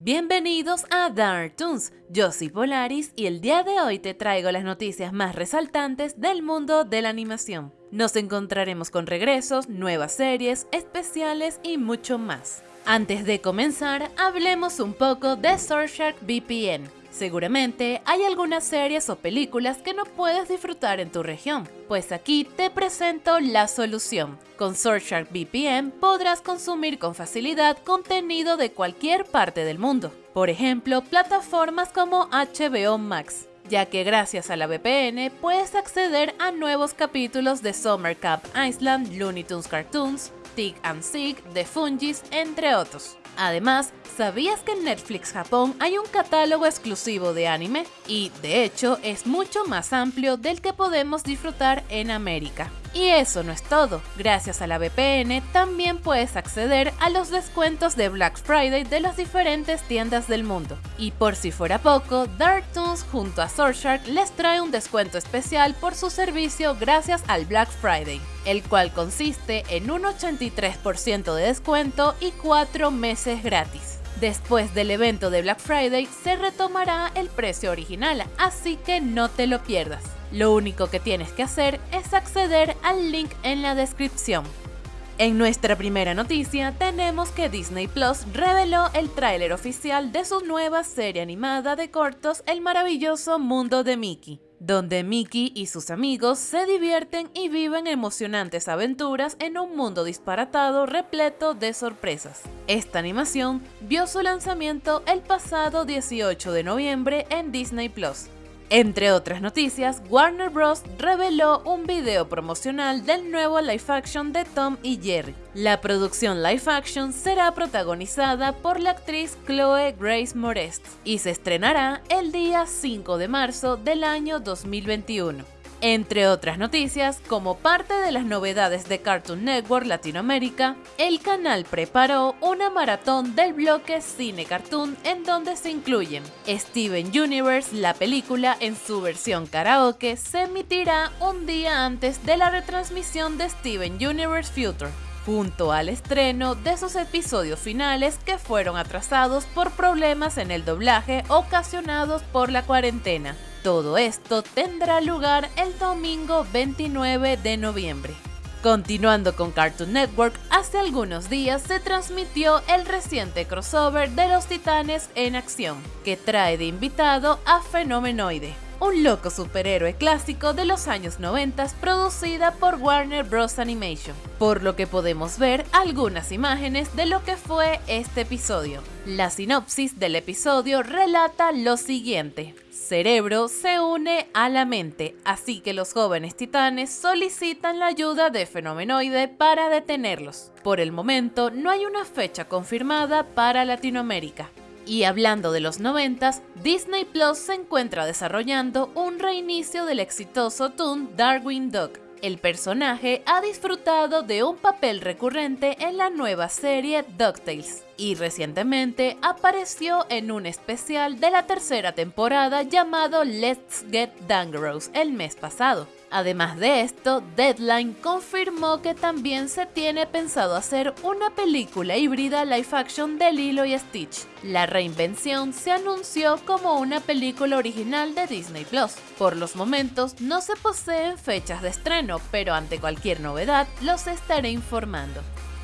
Bienvenidos a Dark Toons, yo soy Polaris y el día de hoy te traigo las noticias más resaltantes del mundo de la animación. Nos encontraremos con regresos, nuevas series, especiales y mucho más. Antes de comenzar, hablemos un poco de Surfshark VPN, Seguramente hay algunas series o películas que no puedes disfrutar en tu región, pues aquí te presento la solución. Con Surfshark VPN podrás consumir con facilidad contenido de cualquier parte del mundo, por ejemplo, plataformas como HBO Max ya que gracias a la VPN puedes acceder a nuevos capítulos de Summer Cup Island, Looney Tunes Cartoons, Tick and Sig, The Fungis, entre otros. Además, ¿sabías que en Netflix Japón hay un catálogo exclusivo de anime? Y, de hecho, es mucho más amplio del que podemos disfrutar en América. Y eso no es todo, gracias a la VPN también puedes acceder a los descuentos de Black Friday de las diferentes tiendas del mundo. Y por si fuera poco, Darktoons junto a Surfshark les trae un descuento especial por su servicio gracias al Black Friday, el cual consiste en un 83% de descuento y 4 meses gratis. Después del evento de Black Friday se retomará el precio original, así que no te lo pierdas. Lo único que tienes que hacer es acceder al link en la descripción. En nuestra primera noticia tenemos que Disney Plus reveló el tráiler oficial de su nueva serie animada de cortos El maravilloso mundo de Mickey, donde Mickey y sus amigos se divierten y viven emocionantes aventuras en un mundo disparatado repleto de sorpresas. Esta animación vio su lanzamiento el pasado 18 de noviembre en Disney Plus entre otras noticias, Warner Bros. reveló un video promocional del nuevo live action de Tom y Jerry. La producción live action será protagonizada por la actriz Chloe Grace Moretz y se estrenará el día 5 de marzo del año 2021. Entre otras noticias, como parte de las novedades de Cartoon Network Latinoamérica, el canal preparó una maratón del bloque Cine Cartoon en donde se incluyen Steven Universe, la película en su versión karaoke, se emitirá un día antes de la retransmisión de Steven Universe Future junto al estreno de sus episodios finales que fueron atrasados por problemas en el doblaje ocasionados por la cuarentena. Todo esto tendrá lugar el domingo 29 de noviembre. Continuando con Cartoon Network, hace algunos días se transmitió el reciente crossover de los Titanes en acción, que trae de invitado a Fenomenoide, un loco superhéroe clásico de los años 90 producida por Warner Bros. Animation, por lo que podemos ver algunas imágenes de lo que fue este episodio. La sinopsis del episodio relata lo siguiente. Cerebro se une a la mente, así que los jóvenes titanes solicitan la ayuda de Fenomenoide para detenerlos. Por el momento no hay una fecha confirmada para Latinoamérica. Y hablando de los 90, Disney Plus se encuentra desarrollando un reinicio del exitoso Toon Darwin Duck. El personaje ha disfrutado de un papel recurrente en la nueva serie DuckTales y recientemente apareció en un especial de la tercera temporada llamado Let's Get Dangerous el mes pasado. Además de esto, Deadline confirmó que también se tiene pensado hacer una película híbrida live action de Lilo y Stitch. La reinvención se anunció como una película original de Disney Plus. Por los momentos no se poseen fechas de estreno, pero ante cualquier novedad los estaré informando.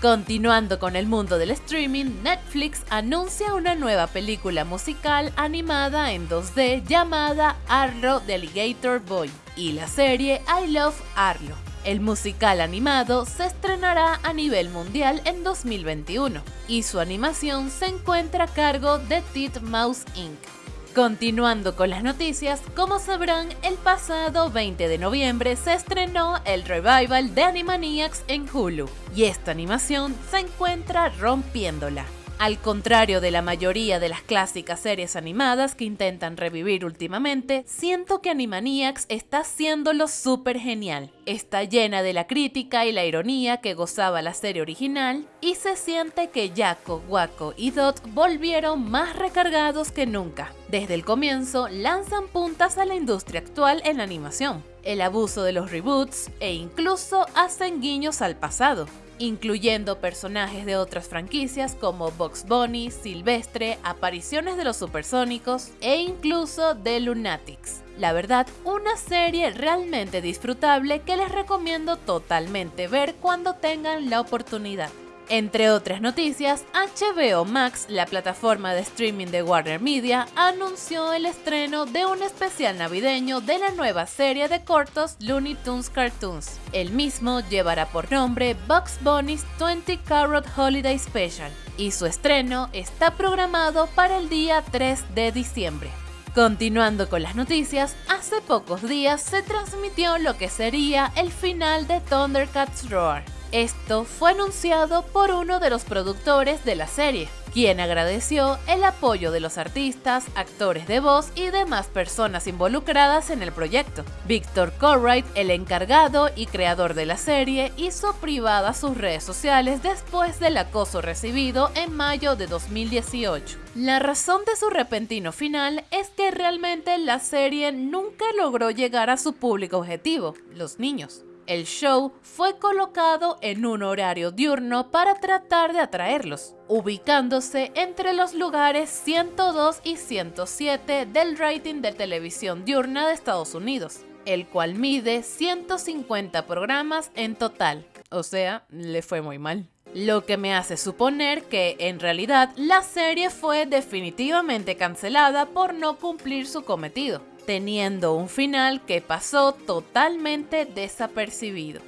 Continuando con el mundo del streaming, Netflix anuncia una nueva película musical animada en 2D llamada Arlo the Alligator Boy y la serie I Love Arlo. El musical animado se estrenará a nivel mundial en 2021 y su animación se encuentra a cargo de Mouse Inc. Continuando con las noticias, como sabrán, el pasado 20 de noviembre se estrenó el revival de Animaniacs en Hulu, y esta animación se encuentra rompiéndola. Al contrario de la mayoría de las clásicas series animadas que intentan revivir últimamente, siento que Animaniacs está haciéndolo súper genial. Está llena de la crítica y la ironía que gozaba la serie original y se siente que Jaco, Waco y Dot volvieron más recargados que nunca. Desde el comienzo lanzan puntas a la industria actual en la animación, el abuso de los reboots e incluso hacen guiños al pasado. Incluyendo personajes de otras franquicias como Box Bunny, Silvestre, apariciones de los supersónicos e incluso de Lunatics. La verdad, una serie realmente disfrutable que les recomiendo totalmente ver cuando tengan la oportunidad. Entre otras noticias, HBO Max, la plataforma de streaming de Warner Media, anunció el estreno de un especial navideño de la nueva serie de cortos Looney Tunes Cartoons. El mismo llevará por nombre Bugs Bunny's 20 Carrot Holiday Special y su estreno está programado para el día 3 de diciembre. Continuando con las noticias, hace pocos días se transmitió lo que sería el final de Thundercats Roar esto fue anunciado por uno de los productores de la serie, quien agradeció el apoyo de los artistas, actores de voz y demás personas involucradas en el proyecto. Victor Corright, el encargado y creador de la serie, hizo privada sus redes sociales después del acoso recibido en mayo de 2018. La razón de su repentino final es que realmente la serie nunca logró llegar a su público objetivo, los niños. El show fue colocado en un horario diurno para tratar de atraerlos, ubicándose entre los lugares 102 y 107 del rating de televisión diurna de Estados Unidos, el cual mide 150 programas en total. O sea, le fue muy mal. Lo que me hace suponer que, en realidad, la serie fue definitivamente cancelada por no cumplir su cometido teniendo un final que pasó totalmente desapercibido.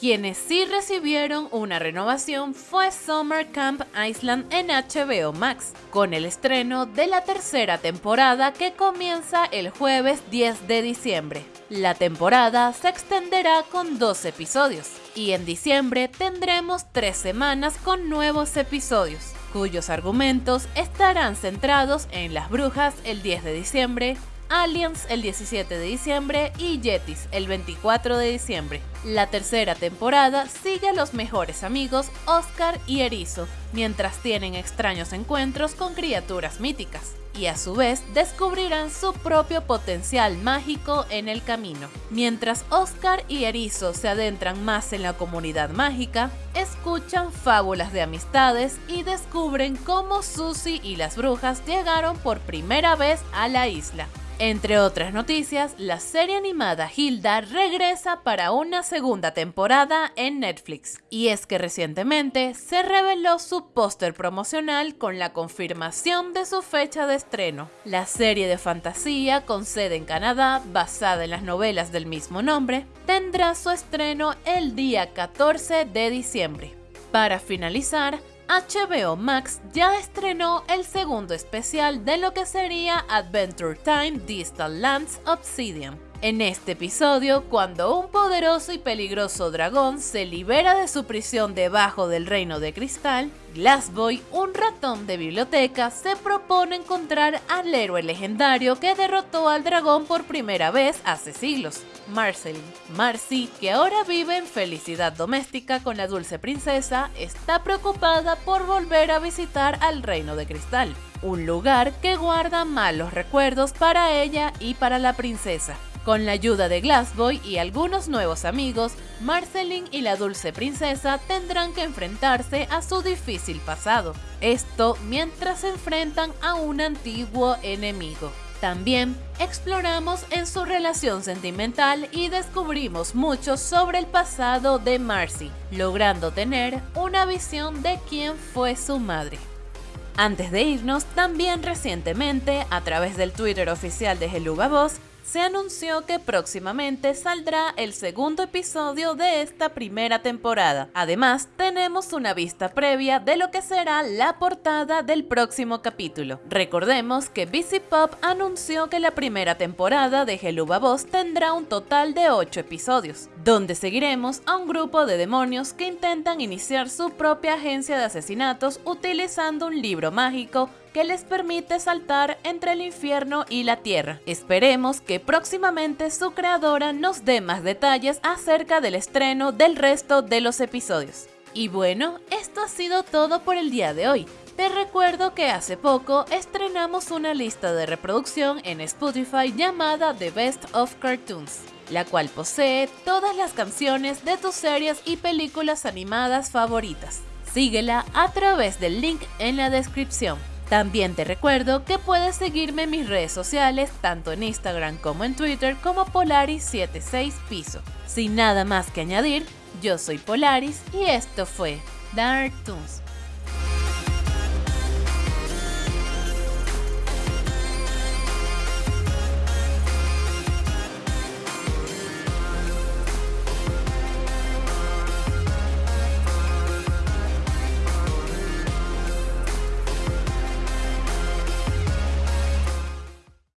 Quienes sí recibieron una renovación fue Summer Camp Island en HBO Max, con el estreno de la tercera temporada que comienza el jueves 10 de diciembre. La temporada se extenderá con dos episodios, y en diciembre tendremos tres semanas con nuevos episodios, cuyos argumentos estarán centrados en las brujas el 10 de diciembre, Aliens el 17 de diciembre y Yetis el 24 de diciembre. La tercera temporada sigue a los mejores amigos Oscar y Erizo, mientras tienen extraños encuentros con criaturas míticas, y a su vez descubrirán su propio potencial mágico en el camino. Mientras Oscar y Erizo se adentran más en la comunidad mágica, escuchan fábulas de amistades y descubren cómo Susie y las brujas llegaron por primera vez a la isla. Entre otras noticias, la serie animada Hilda regresa para una segunda temporada en Netflix. Y es que recientemente se reveló su póster promocional con la confirmación de su fecha de estreno. La serie de fantasía con sede en Canadá, basada en las novelas del mismo nombre, tendrá su estreno el día 14 de diciembre. Para finalizar, HBO Max ya estrenó el segundo especial de lo que sería Adventure Time Distal Lands Obsidian. En este episodio, cuando un poderoso y peligroso dragón se libera de su prisión debajo del reino de cristal, Glassboy, un ratón de biblioteca, se propone encontrar al héroe legendario que derrotó al dragón por primera vez hace siglos, Marceline. Marcy, que ahora vive en felicidad doméstica con la dulce princesa, está preocupada por volver a visitar al reino de cristal, un lugar que guarda malos recuerdos para ella y para la princesa. Con la ayuda de Glassboy y algunos nuevos amigos, Marceline y la dulce princesa tendrán que enfrentarse a su difícil pasado. Esto mientras se enfrentan a un antiguo enemigo. También exploramos en su relación sentimental y descubrimos mucho sobre el pasado de Marcy, logrando tener una visión de quién fue su madre. Antes de irnos, también recientemente, a través del Twitter oficial de Heluga Voz, se anunció que próximamente saldrá el segundo episodio de esta primera temporada. Además, tenemos una vista previa de lo que será la portada del próximo capítulo. Recordemos que BC Pop anunció que la primera temporada de Geluba Boss tendrá un total de 8 episodios, donde seguiremos a un grupo de demonios que intentan iniciar su propia agencia de asesinatos utilizando un libro mágico que les permite saltar entre el infierno y la tierra. Esperemos que próximamente su creadora nos dé más detalles acerca del estreno del resto de los episodios. Y bueno, esto ha sido todo por el día de hoy. Te recuerdo que hace poco estrenamos una lista de reproducción en Spotify llamada The Best of Cartoons, la cual posee todas las canciones de tus series y películas animadas favoritas. Síguela a través del link en la descripción. También te recuerdo que puedes seguirme en mis redes sociales, tanto en Instagram como en Twitter, como Polaris76 Piso. Sin nada más que añadir, yo soy Polaris y esto fue Dark Toons.